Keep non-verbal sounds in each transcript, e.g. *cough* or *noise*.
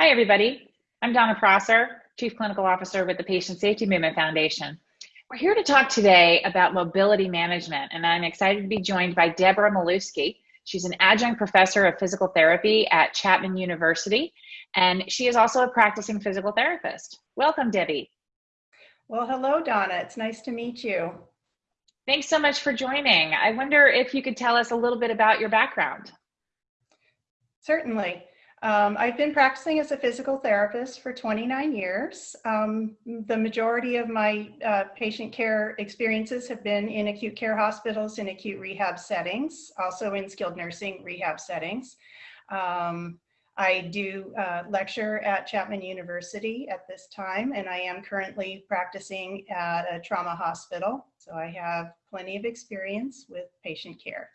Hi, everybody. I'm Donna Prosser, Chief Clinical Officer with the Patient Safety Movement Foundation. We're here to talk today about mobility management, and I'm excited to be joined by Deborah Milewski. She's an adjunct professor of physical therapy at Chapman University, and she is also a practicing physical therapist. Welcome, Debbie. Well, hello, Donna. It's nice to meet you. Thanks so much for joining. I wonder if you could tell us a little bit about your background. Certainly. Um, I've been practicing as a physical therapist for 29 years. Um, the majority of my uh, patient care experiences have been in acute care hospitals in acute rehab settings, also in skilled nursing rehab settings. Um, I do uh, lecture at Chapman University at this time, and I am currently practicing at a trauma hospital. So I have plenty of experience with patient care.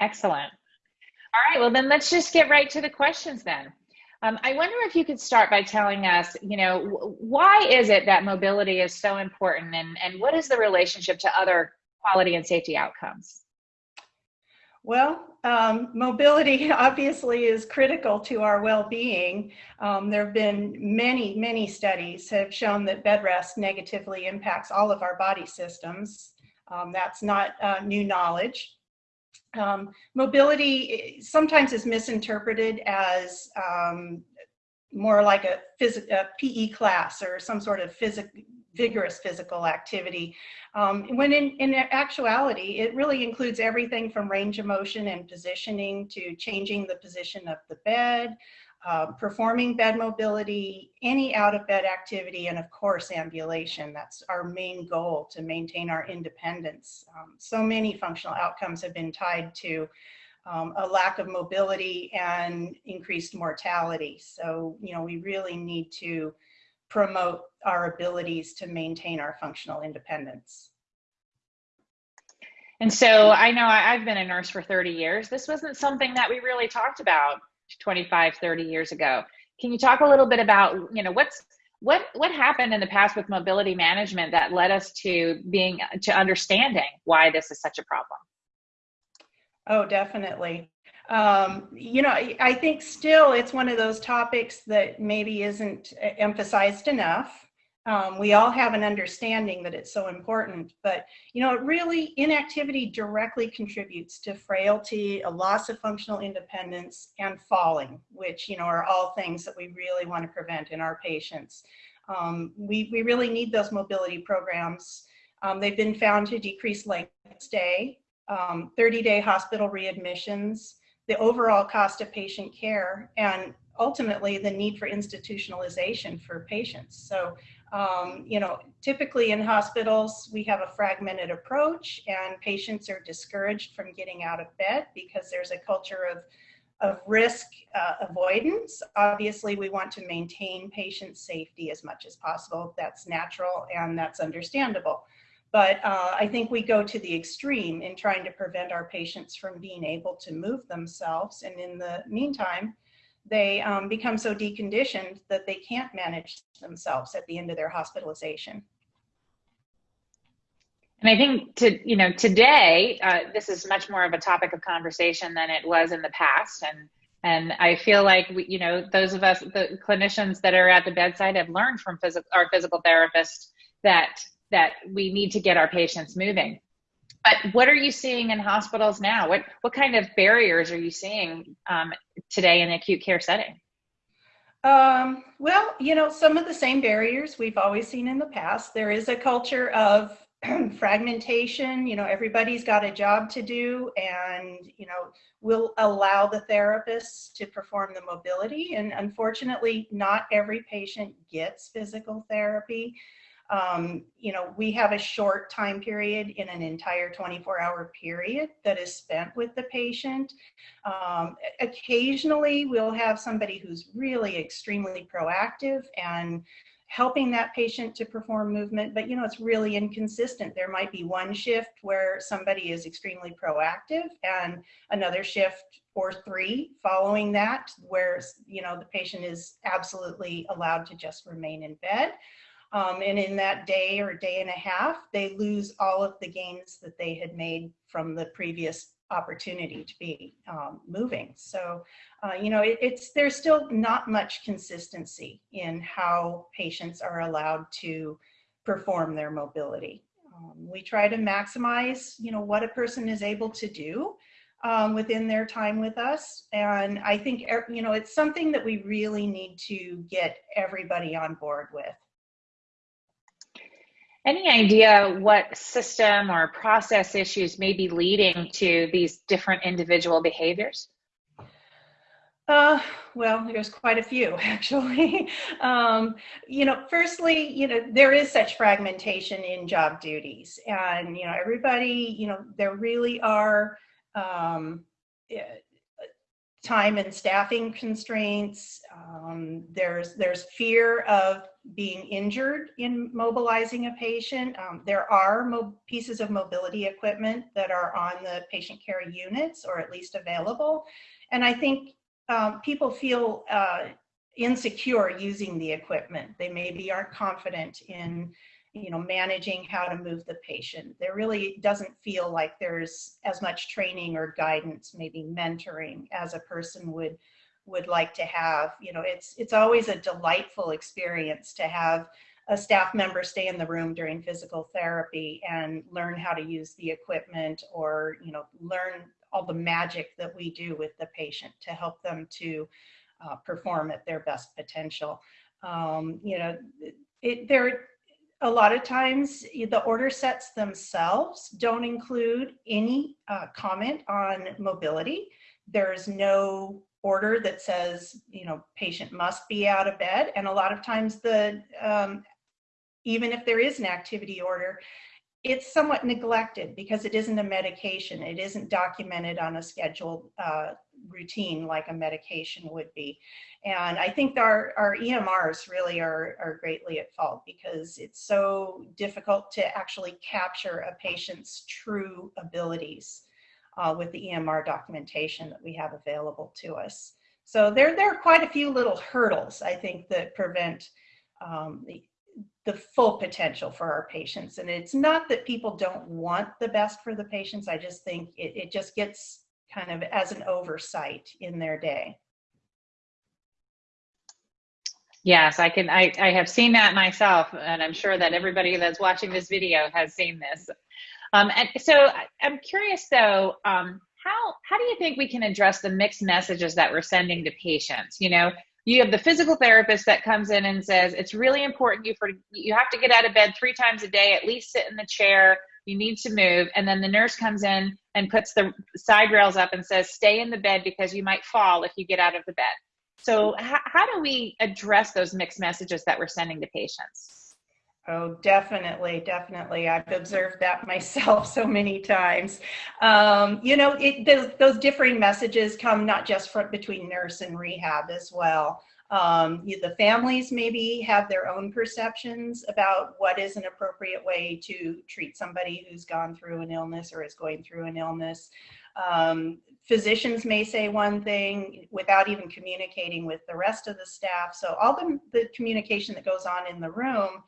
Excellent. All right, well then let's just get right to the questions then. Um, I wonder if you could start by telling us, you know, why is it that mobility is so important and, and what is the relationship to other quality and safety outcomes? Well, um, mobility *laughs* obviously is critical to our well-being. Um, there have been many, many studies have shown that bed rest negatively impacts all of our body systems. Um, that's not uh, new knowledge. Um, mobility sometimes is misinterpreted as um, more like a, a, PE class or some sort of vigorous physical activity. Um, when in, in actuality, it really includes everything from range of motion and positioning to changing the position of the bed, uh, performing bed mobility, any out of bed activity, and of course, ambulation. That's our main goal to maintain our independence. Um, so many functional outcomes have been tied to um, a lack of mobility and increased mortality. So, you know, we really need to promote our abilities to maintain our functional independence. And so I know I've been a nurse for 30 years. This wasn't something that we really talked about 25, 30 years ago. Can you talk a little bit about, you know, what's what what happened in the past with mobility management that led us to being to understanding why this is such a problem? Oh, definitely. Um, you know, I think still it's one of those topics that maybe isn't emphasized enough. Um, we all have an understanding that it's so important, but you know, it really inactivity directly contributes to frailty, a loss of functional independence, and falling, which you know are all things that we really want to prevent in our patients. Um, we we really need those mobility programs. Um, they've been found to decrease length of stay, 30-day um, hospital readmissions, the overall cost of patient care, and ultimately the need for institutionalization for patients. So um, you know, typically in hospitals, we have a fragmented approach and patients are discouraged from getting out of bed because there's a culture of, of risk uh, avoidance. Obviously, we want to maintain patient safety as much as possible. That's natural and that's understandable. But uh, I think we go to the extreme in trying to prevent our patients from being able to move themselves. And in the meantime, they um, become so deconditioned that they can't manage themselves at the end of their hospitalization. And I think to you know today uh, this is much more of a topic of conversation than it was in the past, and and I feel like we, you know those of us the clinicians that are at the bedside have learned from physical our physical therapists that that we need to get our patients moving. But what are you seeing in hospitals now? What what kind of barriers are you seeing um, today in the acute care setting? Um, well, you know, some of the same barriers we've always seen in the past. There is a culture of *clears throat* fragmentation. You know, everybody's got a job to do, and you know, we'll allow the therapists to perform the mobility. And unfortunately, not every patient gets physical therapy. Um, you know, we have a short time period in an entire 24 hour period that is spent with the patient. Um, occasionally we'll have somebody who's really extremely proactive and helping that patient to perform movement, but you know, it's really inconsistent. There might be one shift where somebody is extremely proactive and another shift or three following that where, you know, the patient is absolutely allowed to just remain in bed. Um, and in that day or day and a half, they lose all of the gains that they had made from the previous opportunity to be um, moving. So, uh, you know, it, it's there's still not much consistency in how patients are allowed to perform their mobility. Um, we try to maximize, you know, what a person is able to do um, within their time with us. And I think, you know, it's something that we really need to get everybody on board with. Any idea what system or process issues may be leading to these different individual behaviors? Uh, well, there's quite a few *laughs* actually. um, you know, firstly, you know, there is such fragmentation in job duties and, you know, everybody, you know, there really are um, eh, time and staffing constraints. Um, there's there's fear of being injured in mobilizing a patient. Um, there are pieces of mobility equipment that are on the patient care units or at least available. And I think um, people feel uh, insecure using the equipment. They maybe aren't confident in you know, managing how to move the patient. There really doesn't feel like there's as much training or guidance, maybe mentoring as a person would would like to have. You know, it's it's always a delightful experience to have a staff member stay in the room during physical therapy and learn how to use the equipment or, you know, learn all the magic that we do with the patient to help them to uh, perform at their best potential. Um, you know, it, there a lot of times the order sets themselves don't include any uh, comment on mobility. There's no order that says, you know, patient must be out of bed. And a lot of times the, um, even if there is an activity order, it's somewhat neglected because it isn't a medication. It isn't documented on a scheduled uh, routine like a medication would be. And I think our, our EMRs really are, are greatly at fault because it's so difficult to actually capture a patient's true abilities uh, with the EMR documentation that we have available to us. So there, there are quite a few little hurdles, I think, that prevent um, the, the full potential for our patients. And it's not that people don't want the best for the patients. I just think it, it just gets kind of as an oversight in their day. Yes, I can. I, I have seen that myself, and I'm sure that everybody that's watching this video has seen this. Um, and so I'm curious though, um, how, how do you think we can address the mixed messages that we're sending to patients? You know, you have the physical therapist that comes in and says it's really important you for you have to get out of bed three times a day at least sit in the chair. You need to move. And then the nurse comes in and puts the side rails up and says stay in the bed because you might fall if you get out of the bed. So how, how do we address those mixed messages that we're sending to patients Oh, definitely, definitely. I've observed that *laughs* myself so many times. Um, you know, it, those, those, differing messages come not just from between nurse and rehab as well. Um, you, the families maybe have their own perceptions about what is an appropriate way to treat somebody who's gone through an illness or is going through an illness. Um, physicians may say one thing without even communicating with the rest of the staff. So all the, the communication that goes on in the room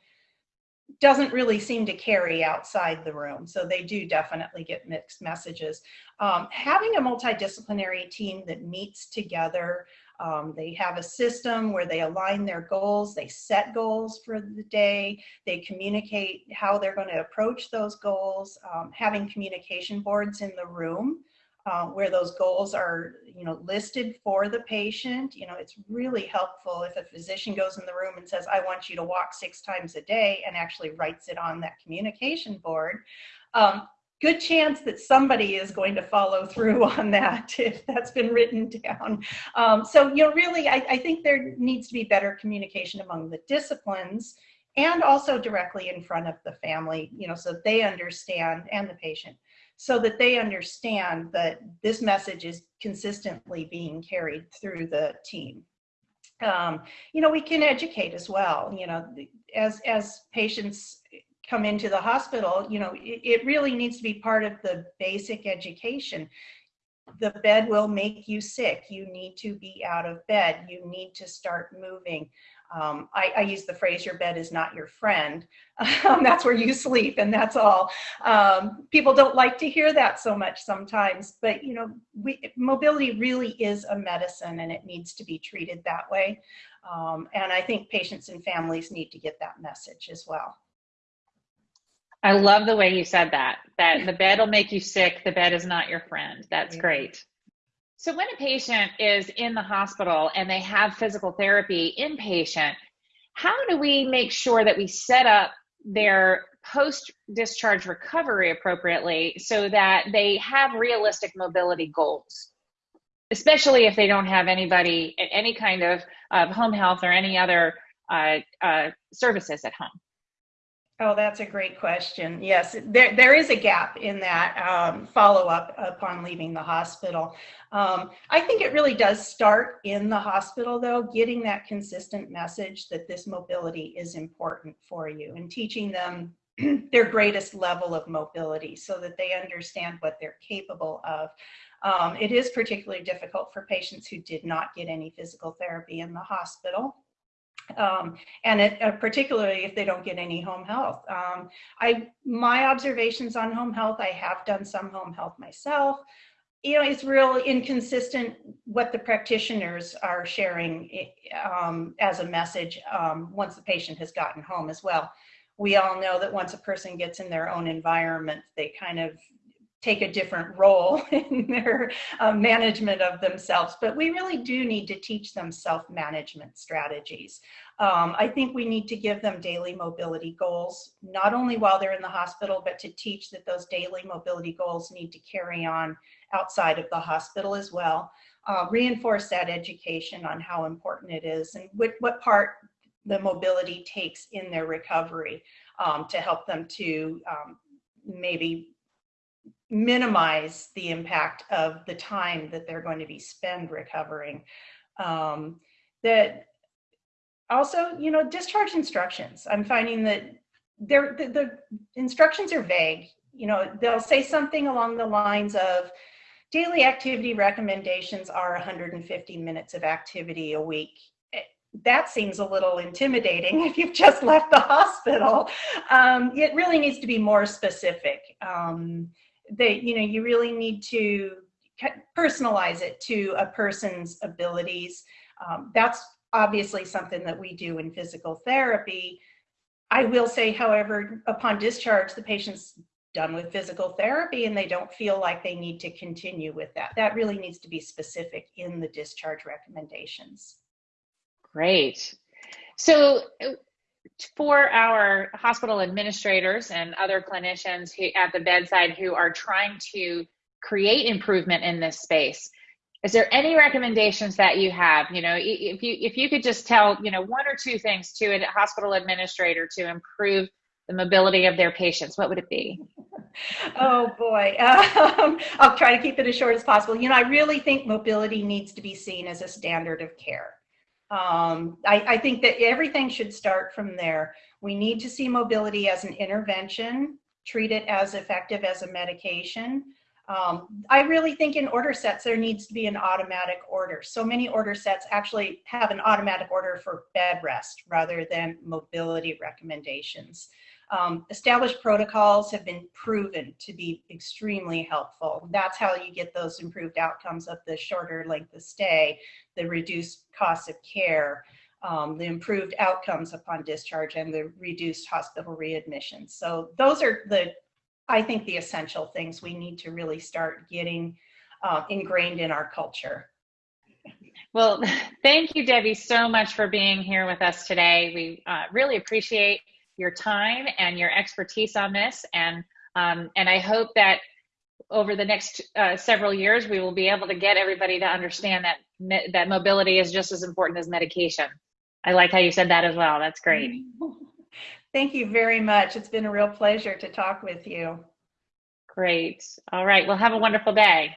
doesn't really seem to carry outside the room. So they do definitely get mixed messages. Um, having a multidisciplinary team that meets together, um, they have a system where they align their goals, they set goals for the day, they communicate how they're going to approach those goals, um, having communication boards in the room uh, where those goals are, you know, listed for the patient. You know, it's really helpful if a physician goes in the room and says, I want you to walk six times a day and actually writes it on that communication board. Um, good chance that somebody is going to follow through *laughs* on that if that's been written down. Um, so, you know, really, I, I think there needs to be better communication among the disciplines and also directly in front of the family, you know, so they understand and the patient so that they understand that this message is consistently being carried through the team. Um, you know, we can educate as well, you know, as, as patients come into the hospital, you know, it, it really needs to be part of the basic education the bed will make you sick. You need to be out of bed. You need to start moving. Um, I, I, use the phrase, your bed is not your friend. *laughs* Um, that's where you sleep and that's all. Um, people don't like to hear that so much sometimes, but you know, we, mobility really is a medicine and it needs to be treated that way. Um, and I think patients and families need to get that message as well. I love the way you said that, that the *laughs* bed will make you sick. The bed is not your friend. That's great. So when a patient is in the hospital and they have physical therapy inpatient, how do we make sure that we set up their post discharge recovery appropriately so that they have realistic mobility goals? Especially if they don't have anybody, at any kind of uh, home health or any other uh, uh, services at home. Oh, that's a great question. Yes, there, there is a gap in that um, follow up upon leaving the hospital. Um, I think it really does start in the hospital, though, getting that consistent message that this mobility is important for you and teaching them *clears throat* their greatest level of mobility so that they understand what they're capable of. Um, it is particularly difficult for patients who did not get any physical therapy in the hospital. Um, and it, uh, particularly if they don't get any home health. Um, I, my observations on home health, I have done some home health myself. You know, it's real inconsistent what the practitioners are sharing um, as a message um, once the patient has gotten home as well. We all know that once a person gets in their own environment, they kind of take a different role *laughs* in their uh, management of themselves. But we really do need to teach them self-management strategies. Um, I think we need to give them daily mobility goals, not only while they're in the hospital, but to teach that those daily mobility goals need to carry on outside of the hospital as well. Uh, reinforce that education on how important it is and what, what part the mobility takes in their recovery um, to help them to um, maybe minimize the impact of the time that they're going to be spend recovering. Um, that also, you know, discharge instructions. I'm finding that the, the instructions are vague. You know, they'll say something along the lines of daily activity recommendations are 150 minutes of activity a week eh, that seems a little intimidating *laughs* if you've just left the hospital. Um, it really needs to be more specific. Um, that you know you really need to personalize it to a person's abilities. Um, that's obviously something that we do in physical therapy. I will say, however, upon discharge, the patient's done with physical therapy and they don't feel like they need to continue with that. That really needs to be specific in the discharge recommendations. Great. So for our hospital administrators and other clinicians who, at the bedside who are trying to create improvement in this space. Is there any recommendations that you have? You know if you if you could just tell you know one or two things to a hospital administrator to improve the mobility of their patients what would it be? *laughs* Oh boy. *laughs* Um, i'll try to keep it as short as possible. You know i really think mobility needs to be seen as a standard of care um, I, I, think that everything should start from there. We need to see mobility as an intervention, treat it as effective as a medication. Um, I really think in order sets, there needs to be an automatic order. So many order sets actually have an automatic order for bed rest rather than mobility recommendations. Um, established protocols have been proven to be extremely helpful. That's how you get those improved outcomes of the shorter length of stay, the reduced cost of care, um, the improved outcomes upon discharge, and the reduced hospital readmissions. So those are the, I think, the essential things we need to really start getting uh, ingrained in our culture. Well, *laughs* thank you, Debbie, so much for being here with us today. We uh, really appreciate your time and your expertise on this. And, um, and I hope that over the next uh, several years, we will be able to get everybody to understand that, that mobility is just as important as medication. I like how you said that as well. That's great. *laughs* Thank you very much. It's been a real pleasure to talk with you. Great. All right. Well, have a wonderful day.